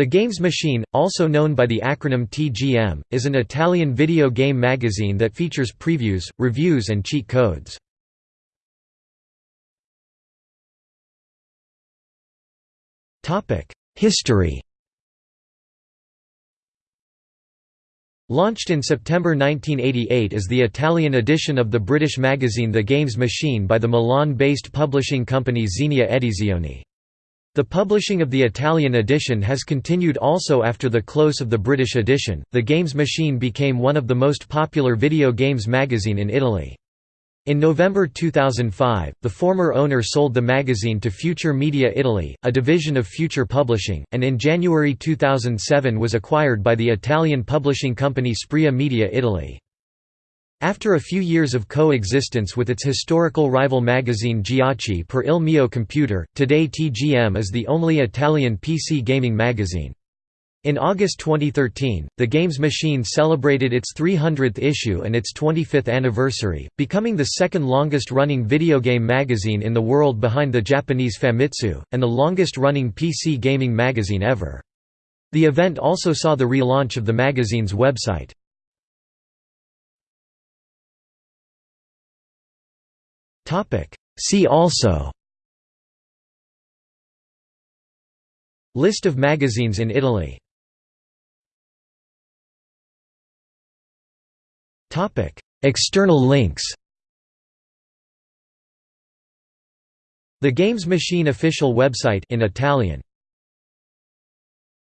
The Games Machine, also known by the acronym TGM, is an Italian video game magazine that features previews, reviews and cheat codes. History Launched in September 1988 as the Italian edition of the British magazine The Games Machine by the Milan-based publishing company Xenia Edizioni. The publishing of the Italian edition has continued also after the close of the British edition. The Games Machine became one of the most popular video games magazine in Italy. In November 2005, the former owner sold the magazine to Future Media Italy, a division of Future Publishing, and in January 2007 was acquired by the Italian publishing company Sprea Media Italy. After a few years of coexistence with its historical rival magazine Giochi per il mio computer, today TGM is the only Italian PC gaming magazine. In August 2013, the Games Machine celebrated its 300th issue and its 25th anniversary, becoming the second longest-running video game magazine in the world behind the Japanese Famitsu, and the longest-running PC gaming magazine ever. The event also saw the relaunch of the magazine's website. See also. List of magazines in Italy. External links. The Games Machine official website in Italian